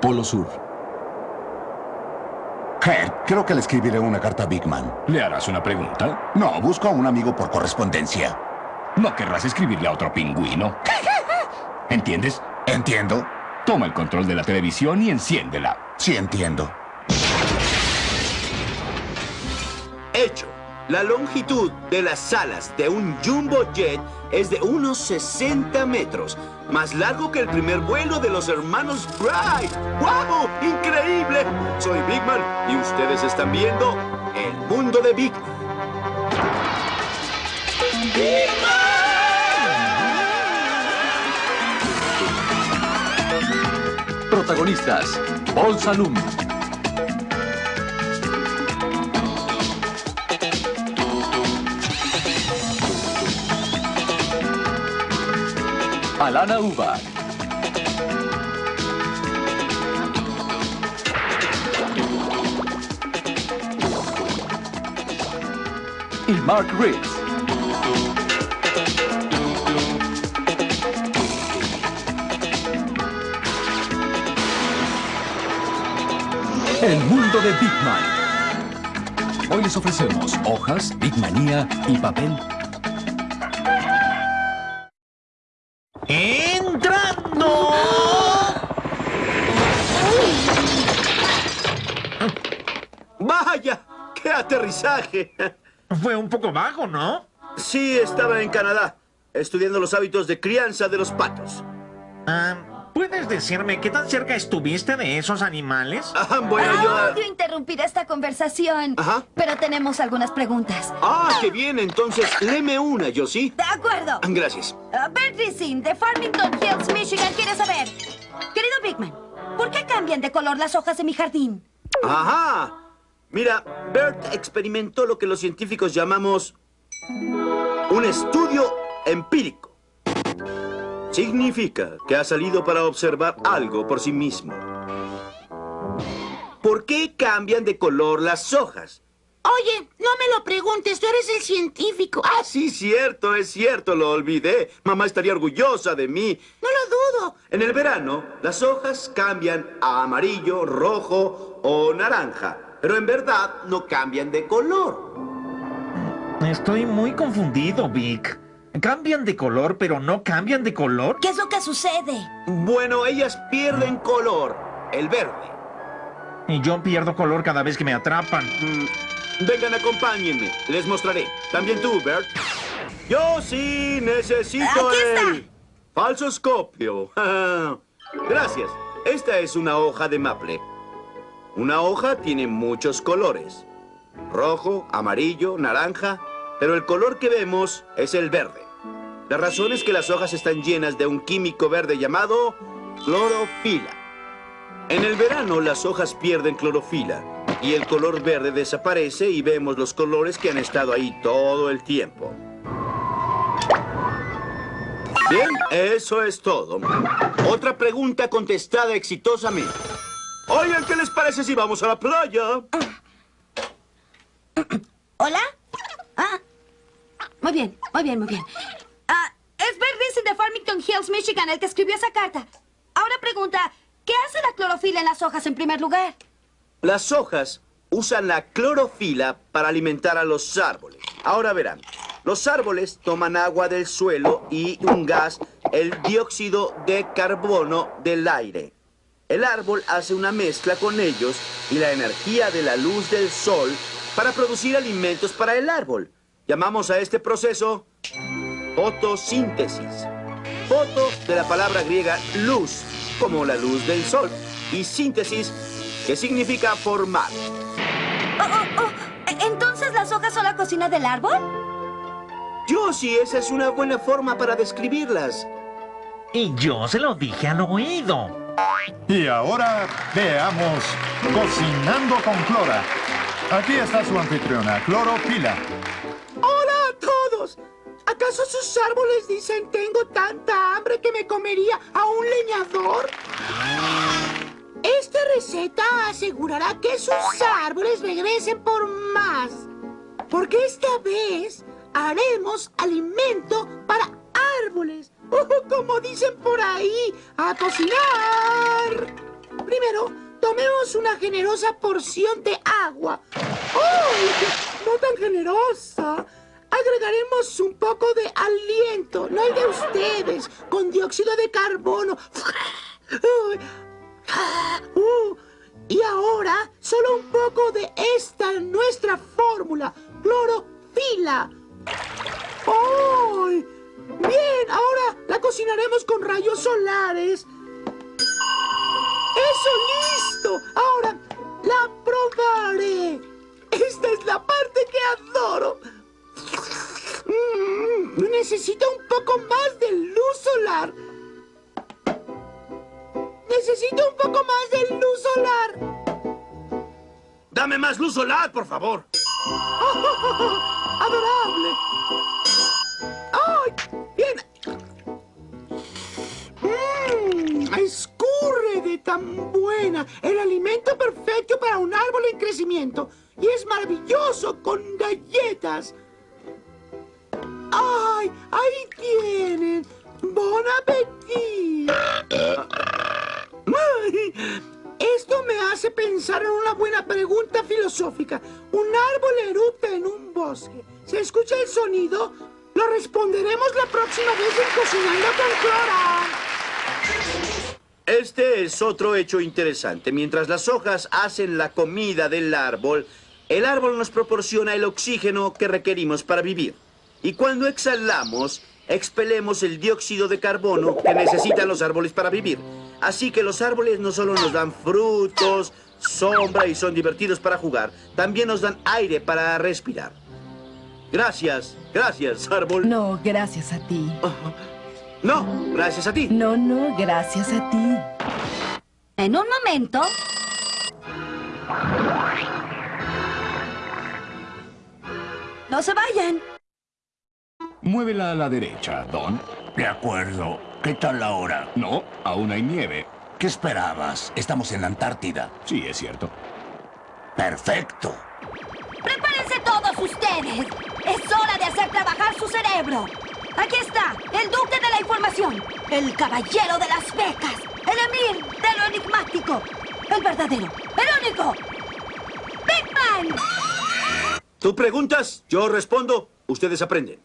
Polo Sur. Head, creo que le escribiré una carta a Big Man. ¿Le harás una pregunta? No, busco a un amigo por correspondencia. No querrás escribirle a otro pingüino. ¿Entiendes? Entiendo. Toma el control de la televisión y enciéndela. Sí, entiendo. La longitud de las alas de un Jumbo Jet es de unos 60 metros, más largo que el primer vuelo de los hermanos Wright. ¡Wow! ¡Increíble! Soy Big Man y ustedes están viendo El Mundo de Big Man. ¡Big Protagonistas, Paul Salum. Alana Uba. Y Mark Riggs. El mundo de Big Man. Hoy les ofrecemos hojas, Big Manía y papel Fue un poco bajo, ¿no? Sí, estaba en Canadá, estudiando los hábitos de crianza de los patos. Ah, ¿Puedes decirme qué tan cerca estuviste de esos animales? Ah, bueno, yo... Odio interrumpir esta conversación. Ajá. Pero tenemos algunas preguntas. Ah, qué bien, entonces, léeme una, yo sí. De acuerdo. Gracias. Uh, de Farmington Hills, Michigan, quiere saber. Querido Bigman, ¿por qué cambian de color las hojas de mi jardín? Ajá. Mira, Bert experimentó lo que los científicos llamamos un estudio empírico. Significa que ha salido para observar algo por sí mismo. ¿Por qué cambian de color las hojas? Oye, no me lo preguntes, tú eres el científico. Ah, sí, cierto, es cierto, lo olvidé. Mamá estaría orgullosa de mí. No lo dudo. En el verano, las hojas cambian a amarillo, rojo o naranja. Pero en verdad no cambian de color. Estoy muy confundido, Vic. ¿Cambian de color, pero no cambian de color? ¿Qué es lo que sucede? Bueno, ellas pierden color, el verde. Y yo pierdo color cada vez que me atrapan. Mm, vengan, acompáñenme. Les mostraré. También tú, Bert. Yo sí necesito Aquí está. el falsoscopio. Gracias. Esta es una hoja de maple. Una hoja tiene muchos colores. Rojo, amarillo, naranja. Pero el color que vemos es el verde. La razón es que las hojas están llenas de un químico verde llamado clorofila. En el verano las hojas pierden clorofila y el color verde desaparece y vemos los colores que han estado ahí todo el tiempo. Bien, eso es todo. Otra pregunta contestada exitosamente. Oigan, ¿qué les parece si vamos a la playa? ¿Hola? Ah, muy bien, muy bien, muy bien. Ah, es Bert Racing de Farmington Hills, Michigan, el que escribió esa carta. Ahora pregunta, ¿qué hace la clorofila en las hojas en primer lugar? Las hojas usan la clorofila para alimentar a los árboles. Ahora verán, los árboles toman agua del suelo y un gas, el dióxido de carbono del aire. El árbol hace una mezcla con ellos y la energía de la luz del sol para producir alimentos para el árbol. Llamamos a este proceso fotosíntesis. Foto de la palabra griega luz, como la luz del sol, y síntesis, que significa formar. Oh, oh, oh. ¿Entonces las hojas son la cocina del árbol? Yo sí, esa es una buena forma para describirlas. Y yo se lo dije al oído. Y ahora veamos Cocinando con Clora. Aquí está su anfitriona, Cloropila. ¡Hola a todos! ¿Acaso sus árboles dicen tengo tanta hambre que me comería a un leñador? Esta receta asegurará que sus árboles regresen por más. Porque esta vez haremos alimento para árboles. Como dicen por ahí, a cocinar. Primero agregaremos una generosa porción de agua. ¡Uy! No tan generosa. Agregaremos un poco de aliento, no el de ustedes, con dióxido de carbono. Uh, y ahora, solo un poco de esta nuestra fórmula, clorofila. ¡Ay! Bien, ahora la cocinaremos con rayos solares. ¡Eso listo! Ahora la probaré. Esta es la parte que adoro. Mm, necesito un poco más de luz solar. Necesito un poco más de luz solar. Dame más luz solar, por favor. ¡Adorable! Tan buena. El alimento perfecto para un árbol en crecimiento. Y es maravilloso con galletas. ¡Ay! Ahí tienen. ¡Bon appetit! Esto me hace pensar en una buena pregunta filosófica. Un árbol erupta en un bosque. ¿Se escucha el sonido? Lo responderemos la próxima vez en Cocinando con Clora. Este es otro hecho interesante. Mientras las hojas hacen la comida del árbol, el árbol nos proporciona el oxígeno que requerimos para vivir. Y cuando exhalamos, expelemos el dióxido de carbono que necesitan los árboles para vivir. Así que los árboles no solo nos dan frutos, sombra y son divertidos para jugar, también nos dan aire para respirar. Gracias, gracias, árbol. No, gracias a ti. No, gracias a ti. No, no, gracias a ti. En un momento... No se vayan. Muévela a la derecha, Don. De acuerdo. ¿Qué tal la hora? No, aún hay nieve. ¿Qué esperabas? Estamos en la Antártida. Sí, es cierto. Perfecto. ¡Prepárense todos ustedes! ¡Es hora de hacer trabajar su cerebro! Aquí está, el duque de la información, el caballero de las becas, el emir de lo enigmático, el verdadero, el único, Big Man. Tú preguntas, yo respondo, ustedes aprenden.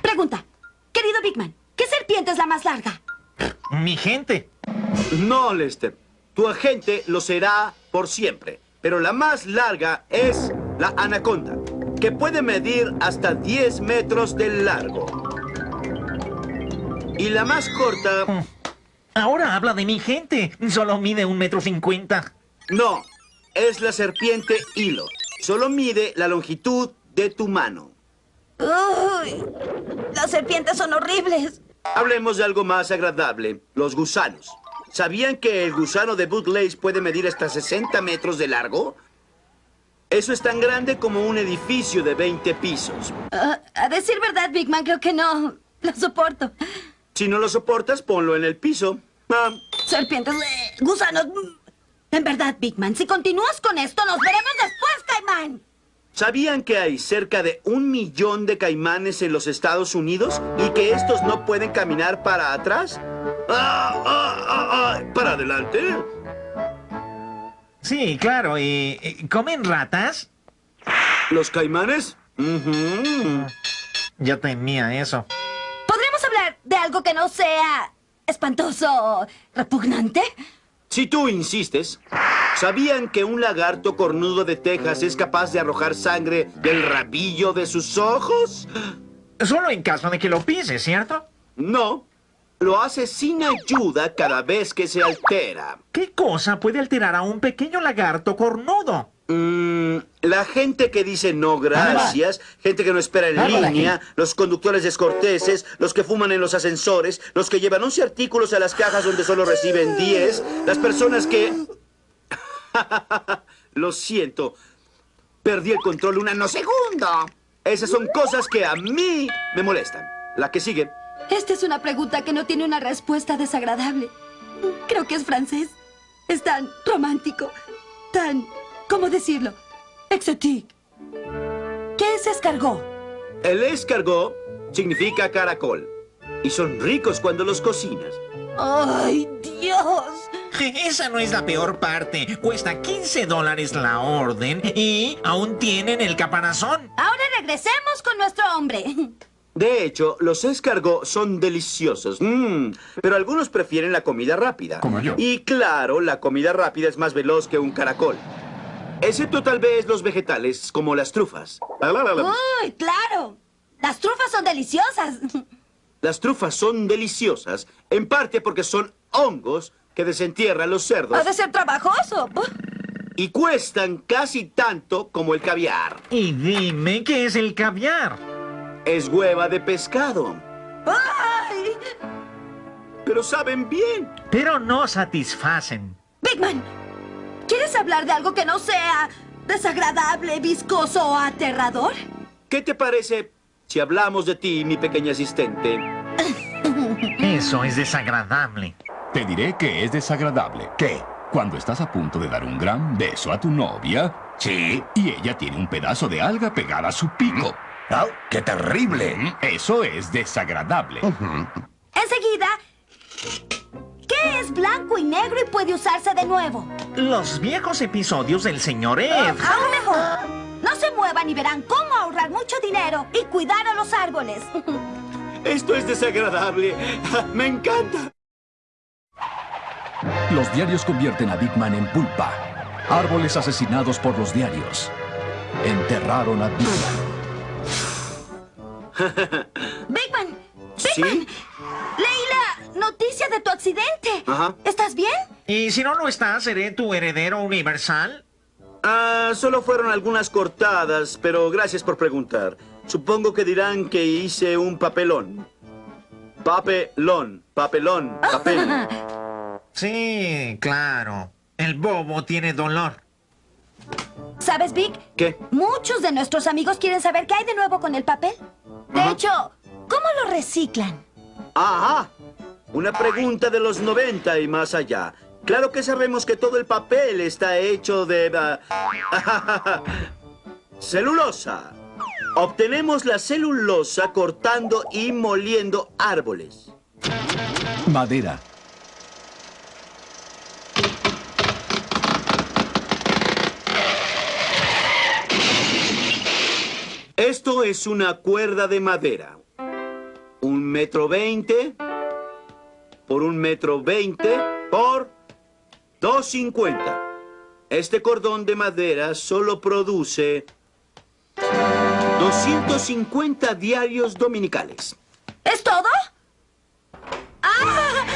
Pregunta, querido Big Man, ¿qué serpiente es la más larga? Mi gente. No, Lester. Tu agente lo será por siempre. Pero la más larga es la anaconda, que puede medir hasta 10 metros de largo. Y la más corta... Ahora habla de mi gente. Solo mide un metro cincuenta. No, es la serpiente hilo. Solo mide la longitud de tu mano. Uy, las serpientes son horribles. Hablemos de algo más agradable, los gusanos. ¿Sabían que el gusano de Bootlace puede medir hasta 60 metros de largo? Eso es tan grande como un edificio de 20 pisos. Ah, a decir verdad, Big Man, creo que no lo soporto. Si no lo soportas, ponlo en el piso. Ah, Serpientes, eh, gusanos. En verdad, Big Man, si continúas con esto, nos veremos después, Caimán. ¿Sabían que hay cerca de un millón de caimanes en los Estados Unidos y que estos no pueden caminar para atrás? Ah, ah, ah, ah, ¿Para adelante? Sí, claro. ¿Y comen ratas? ¿Los caimanes? Ujú. Yo temía eso. ¿Podríamos hablar de algo que no sea espantoso o repugnante? Si tú insistes, ¿sabían que un lagarto cornudo de Texas es capaz de arrojar sangre del rabillo de sus ojos? Solo en caso de que lo pises, ¿cierto? No, lo hace sin ayuda cada vez que se altera. ¿Qué cosa puede alterar a un pequeño lagarto cornudo? Mm, la gente que dice no gracias, gente que no espera en línea, los conductores descorteses, los que fuman en los ascensores, los que llevan 11 artículos a las cajas donde solo reciben 10, las personas que... Lo siento, perdí el control un nanosegundo. Esas son cosas que a mí me molestan. La que sigue. Esta es una pregunta que no tiene una respuesta desagradable. Creo que es francés. Es tan romántico, tan... ¿Cómo decirlo? Exotique. ¿Qué es escargot? El escargot significa caracol. Y son ricos cuando los cocinas. ¡Ay, Dios! Esa no es la peor parte. Cuesta 15 dólares la orden y aún tienen el caparazón. Ahora regresemos con nuestro hombre. De hecho, los escargot son deliciosos. Mm, pero algunos prefieren la comida rápida. Como yo. Y claro, la comida rápida es más veloz que un caracol. Excepto tal vez los vegetales, como las trufas. ¡Uy, claro! Las trufas son deliciosas. Las trufas son deliciosas, en parte porque son hongos que desentierran los cerdos Ha de ser trabajoso. y cuestan casi tanto como el caviar. Y dime qué es el caviar. Es hueva de pescado, ¡Ay! pero saben bien. Pero no satisfacen. Big Man, ¿quieres hablar de algo que no sea desagradable, viscoso o aterrador? ¿Qué te parece si hablamos de ti, mi pequeña asistente? Eso es desagradable. Te diré que es desagradable. ¿Qué? Cuando estás a punto de dar un gran beso a tu novia Sí. y ella tiene un pedazo de alga pegada a su pico. ¡Ah, qué terrible! Eso es desagradable. Enseguida, ¿qué es blanco y negro y puede usarse de nuevo? Los viejos episodios del señor Ed. Aún mejor. No se muevan y verán cómo ahorrar mucho dinero y cuidar a los árboles. Esto es desagradable. Me encanta. Los diarios convierten a Big Man en pulpa. Árboles asesinados por los diarios. Enterraron a Big Man. Big Man, Big ¿Sí? Leí la noticia de tu accidente. Ajá. ¿Estás bien? Y si no lo estás, seré tu heredero universal. Ah, solo fueron algunas cortadas, pero gracias por preguntar. Supongo que dirán que hice un papelón. Papelón, papelón, papel. Sí, claro. El bobo tiene dolor. ¿Sabes, Vic? ¿Qué? Muchos de nuestros amigos quieren saber qué hay de nuevo con el papel. De Ajá. hecho, ¿cómo lo reciclan? Ajá. Una pregunta de los 90 y más allá. Claro que sabemos que todo el papel está hecho de... ah, celulosa. Obtenemos la celulosa cortando y moliendo árboles. Madera. Esto es una cuerda de madera. Un metro veinte por un metro veinte por dos cincuenta. Este cordón de madera solo produce 250 diarios dominicales. ¿Es todo? ¡Ah!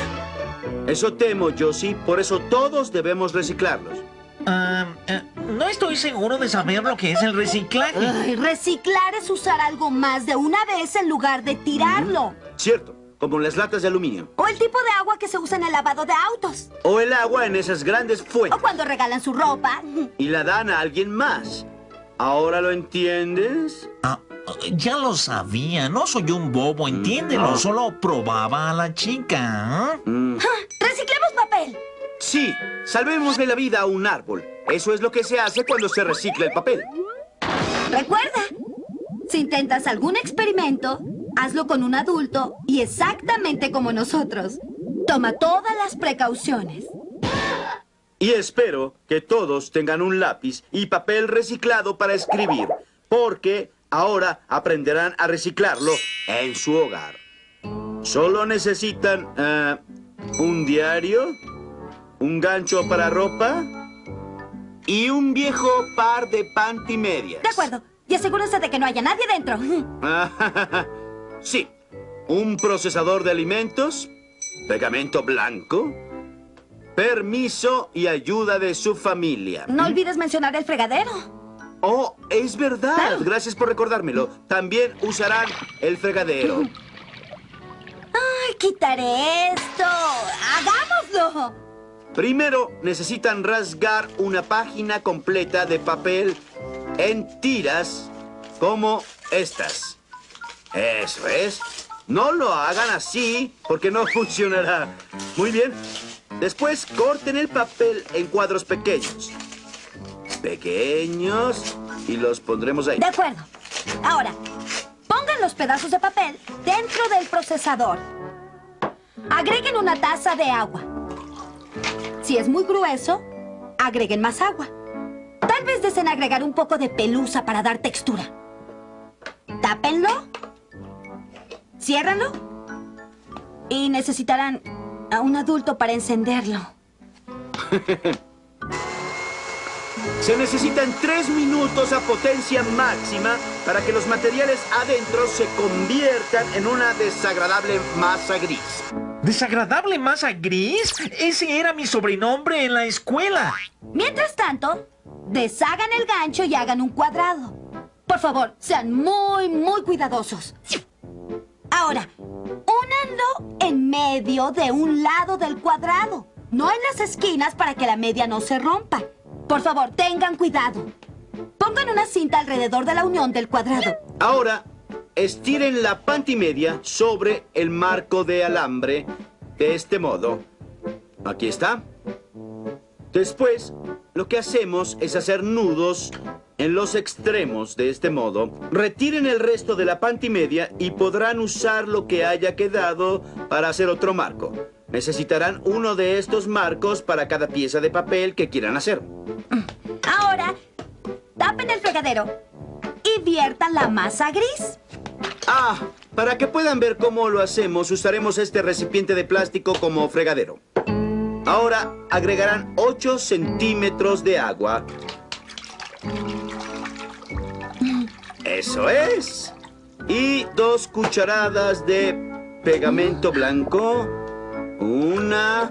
Eso temo, Josie, por eso todos debemos reciclarlos. Ah, eh, no estoy seguro de saber lo que es el reciclaje. Ay, reciclar es usar algo más de una vez en lugar de tirarlo. Cierto, como las latas de aluminio. O el tipo de agua que se usa en el lavado de autos. O el agua en esas grandes O fuentes. cuando regalan su ropa. Y la dan a alguien más. ¿Ahora lo entiendes? Ah, ya lo sabía, no soy un bobo, entiéndelo. no. Solo probaba a la chica. ¿ah? Mm. ¡Reciclemos papel! Sí, salvemos de la vida a un árbol. Eso es lo que se hace cuando se recicla el papel. Recuerda, si intentas algún experimento, hazlo con un adulto y exactamente como nosotros. Toma todas las precauciones. Y espero que todos tengan un lápiz y papel reciclado para escribir, porque ahora aprenderán a reciclarlo en su hogar. Solo necesitan eh, un diario, un gancho para ropa y un viejo par de pantimedias. De acuerdo. Y asegúrense de que no haya nadie dentro. sí, un procesador de alimentos, pegamento blanco, permiso y ayuda de su familia. No olvides mencionar el fregadero. Oh, es verdad. Claro. Gracias por recordármelo. También usarán el fregadero. Ay, quitaré esto. ¡Hagámoslo! Primero, necesitan rasgar una página completa de papel en tiras como estas. Eso es. No lo hagan así porque no funcionará. Muy bien. Después, corten el papel en cuadros pequeños. Pequeños. Y los pondremos ahí. De acuerdo. Ahora, pongan los pedazos de papel dentro del procesador. Agreguen una taza de agua. Si es muy grueso, agreguen más agua. Tal vez deseen agregar un poco de pelusa para dar textura. Tápenlo. Ciérranlo. Y necesitarán a un adulto para encenderlo. Se necesitan tres minutos a potencia máxima para que los materiales adentro se conviertan en una desagradable masa gris. ¿Desagradable masa gris? Ese era mi sobrenombre en la escuela. Mientras tanto, deshagan el gancho y hagan un cuadrado. Por favor, sean muy, muy cuidadosos. Ahora, únanlo en medio de un lado del cuadrado. No en las esquinas para que la media no se rompa. Por favor, tengan cuidado. Pongan una cinta alrededor de la unión del cuadrado. Ahora, estiren la pantimedia sobre el marco de alambre de este modo. Aquí está. Después, lo que hacemos es hacer nudos en los extremos de este modo. Retiren el resto de la pantimedia y podrán usar lo que haya quedado para hacer otro marco. Necesitarán uno de estos marcos para cada pieza de papel que quieran hacer. Ahora, tapen el fregadero y viertan la masa gris. Ah, para que puedan ver cómo lo hacemos, usaremos este recipiente de plástico como fregadero. Ahora agregarán 8 centímetros de agua. Eso es. Y dos cucharadas de pegamento blanco. Una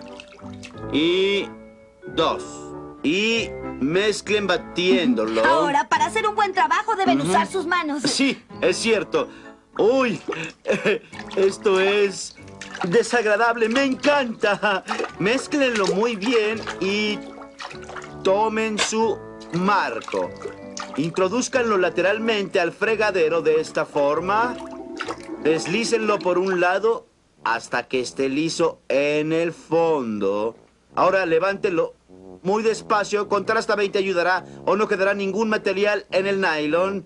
y dos. Y mezclen batiéndolo. Ahora, para hacer un buen trabajo deben usar sus manos. Sí, es cierto. Uy, esto es desagradable. Me encanta. Mézclenlo muy bien y tomen su marco. Introduzcanlo lateralmente al fregadero de esta forma. Deslícenlo por un lado hasta que esté liso en el fondo. Ahora levántenlo muy despacio. Contar hasta 20 ayudará o no quedará ningún material en el nylon.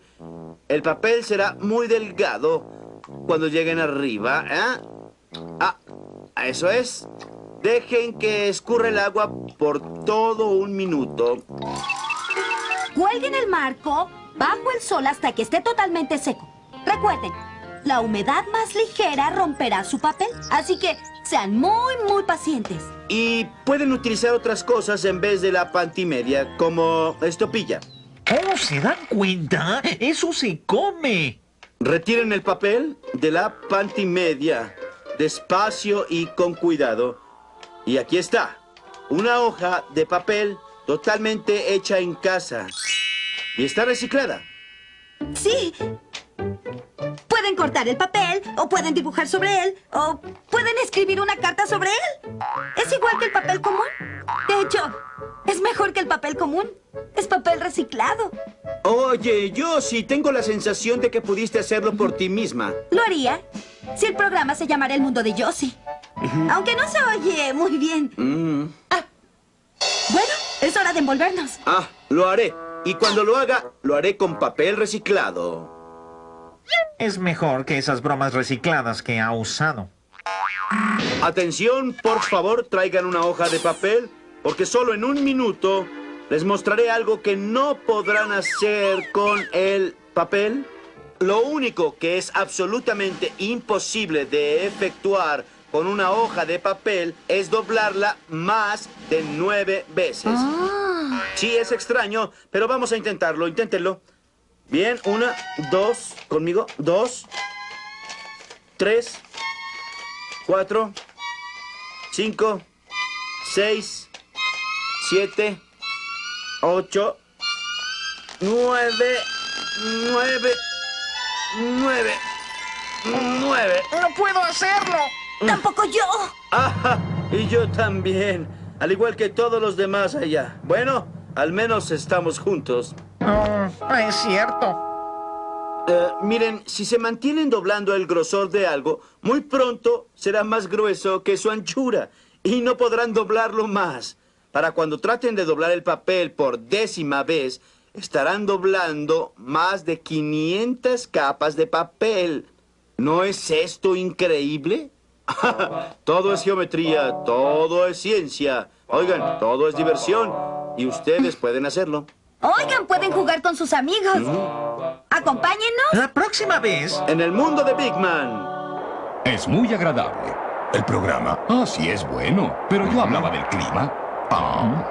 El papel será muy delgado cuando lleguen arriba. ¿eh? Ah, eso es. Dejen que escurra el agua por todo un minuto. Cuelguen el marco bajo el sol hasta que esté totalmente seco. Recuerden, la humedad más ligera romperá su papel. Así que sean muy, muy pacientes. Y pueden utilizar otras cosas en vez de la pantimedia, como estopilla. ¿Cómo se dan cuenta? Eso se come. Retiren el papel de la pantimedia, despacio y con cuidado. Y aquí está, una hoja de papel totalmente hecha en casa. Y está reciclada. Sí. Pueden cortar el papel, o pueden dibujar sobre él, o pueden escribir una carta sobre él. Es igual que el papel común. De hecho, es mejor que el papel común. Es papel reciclado. Oye, yo sí tengo la sensación de que pudiste hacerlo por ti misma. Lo haría si el programa se llamara El Mundo de Josie. Aunque no se oye muy bien. Mm. Ah. Bueno, es hora de envolvernos. Ah, lo haré. Y cuando lo haga, lo haré con papel reciclado. Es mejor que esas bromas recicladas que ha usado. Atención, por favor, traigan una hoja de papel, porque solo en un minuto les mostraré algo que no podrán hacer con el papel. Lo único que es absolutamente imposible de efectuar con una hoja de papel es doblarla más de nueve veces. Sí, es extraño, pero vamos a intentarlo. Inténtenlo. Bien, una, dos, conmigo, dos, tres, cuatro, cinco, seis, siete, ocho, nueve, nueve, nueve, nueve. ¡No puedo hacerlo! ¡Tampoco yo! ¡Ah! Y yo también. Al igual que todos los demás allá. Bueno, al menos estamos juntos. No, es cierto. Eh, miren, si se mantienen doblando el grosor de algo, muy pronto será más grueso que su anchura y no podrán doblarlo más. Para cuando traten de doblar el papel por décima vez, estarán doblando más de 500 capas de papel. ¿No es esto increíble? todo es geometría, todo es ciencia. Oigan, todo es diversión. Y ustedes pueden hacerlo. Oigan, pueden jugar con sus amigos. Acompáñennos. La próxima vez. En el mundo de Big Man. Es muy agradable. El programa. Ah, sí es bueno. Pero yo hablaba del clima. Ah.